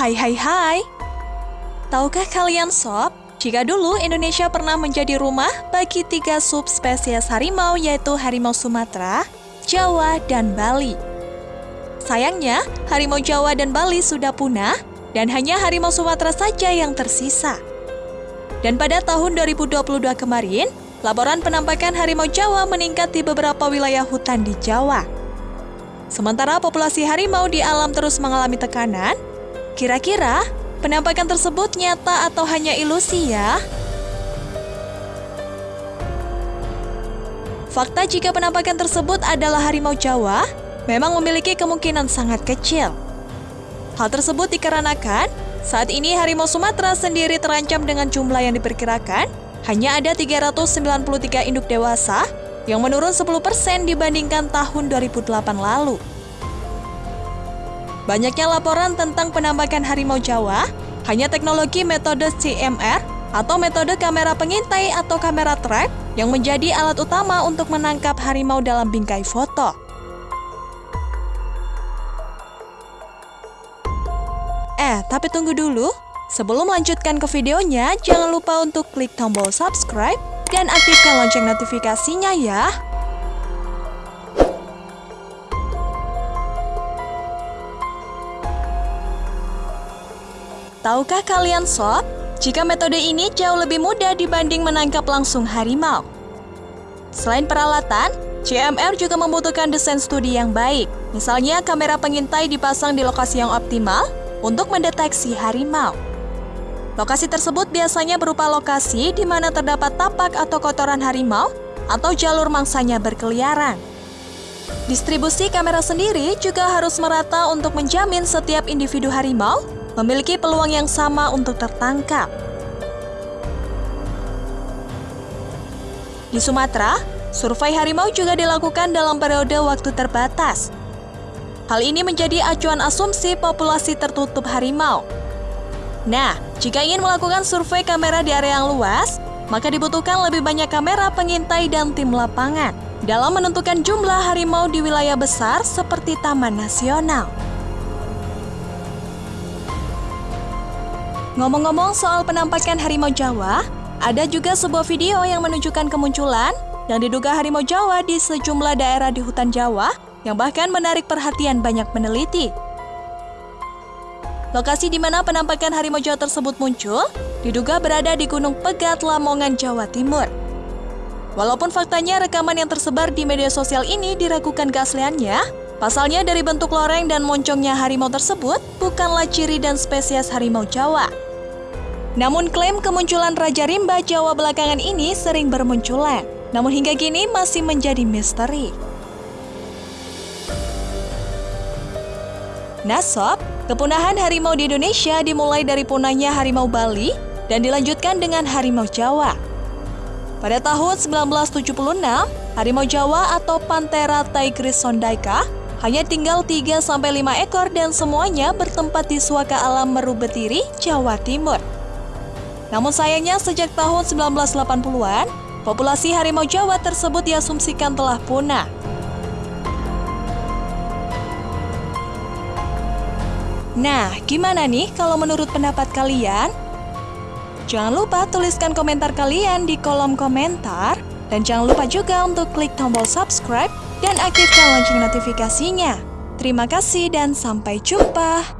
Hai hai hai. Tahukah kalian sob, jika dulu Indonesia pernah menjadi rumah bagi tiga subspesies harimau yaitu harimau Sumatera, Jawa, dan Bali. Sayangnya, harimau Jawa dan Bali sudah punah dan hanya harimau Sumatera saja yang tersisa. Dan pada tahun 2022 kemarin, laporan penampakan harimau Jawa meningkat di beberapa wilayah hutan di Jawa. Sementara populasi harimau di alam terus mengalami tekanan, kira-kira Penampakan tersebut nyata atau hanya ilusi ya? Fakta jika penampakan tersebut adalah harimau Jawa memang memiliki kemungkinan sangat kecil. Hal tersebut dikarenakan saat ini harimau Sumatera sendiri terancam dengan jumlah yang diperkirakan hanya ada 393 induk dewasa yang menurun 10% dibandingkan tahun 2008 lalu. Banyaknya laporan tentang penampakan harimau Jawa, hanya teknologi metode CMR atau metode kamera pengintai atau kamera trap yang menjadi alat utama untuk menangkap harimau dalam bingkai foto. Eh, tapi tunggu dulu. Sebelum melanjutkan ke videonya, jangan lupa untuk klik tombol subscribe dan aktifkan lonceng notifikasinya ya. Tahukah kalian sob, jika metode ini jauh lebih mudah dibanding menangkap langsung harimau? Selain peralatan, CMR juga membutuhkan desain studi yang baik. Misalnya kamera pengintai dipasang di lokasi yang optimal untuk mendeteksi harimau. Lokasi tersebut biasanya berupa lokasi di mana terdapat tapak atau kotoran harimau atau jalur mangsanya berkeliaran. Distribusi kamera sendiri juga harus merata untuk menjamin setiap individu harimau memiliki peluang yang sama untuk tertangkap. Di Sumatera, survei harimau juga dilakukan dalam periode waktu terbatas. Hal ini menjadi acuan asumsi populasi tertutup harimau. Nah, jika ingin melakukan survei kamera di area yang luas, maka dibutuhkan lebih banyak kamera pengintai dan tim lapangan dalam menentukan jumlah harimau di wilayah besar seperti Taman Nasional. Ngomong-ngomong soal penampakan harimau Jawa, ada juga sebuah video yang menunjukkan kemunculan yang diduga harimau Jawa di sejumlah daerah di hutan Jawa yang bahkan menarik perhatian banyak peneliti. Lokasi di mana penampakan harimau Jawa tersebut muncul diduga berada di Gunung Pegat, Lamongan, Jawa Timur. Walaupun faktanya rekaman yang tersebar di media sosial ini diragukan keasliannya, pasalnya dari bentuk loreng dan moncongnya harimau tersebut bukanlah ciri dan spesies harimau Jawa. Namun klaim kemunculan Raja Rimba Jawa belakangan ini sering bermunculan, namun hingga kini masih menjadi misteri. Nasab, kepunahan harimau di Indonesia dimulai dari punahnya harimau Bali dan dilanjutkan dengan harimau Jawa. Pada tahun 1976, harimau Jawa atau Panthera tigris sondaika hanya tinggal 3-5 ekor dan semuanya bertempat di suaka alam Meru Betiri, Jawa Timur. Namun sayangnya sejak tahun 1980-an, populasi harimau Jawa tersebut diasumsikan telah punah. Nah, gimana nih kalau menurut pendapat kalian? Jangan lupa tuliskan komentar kalian di kolom komentar. Dan jangan lupa juga untuk klik tombol subscribe dan aktifkan lonceng notifikasinya. Terima kasih dan sampai jumpa.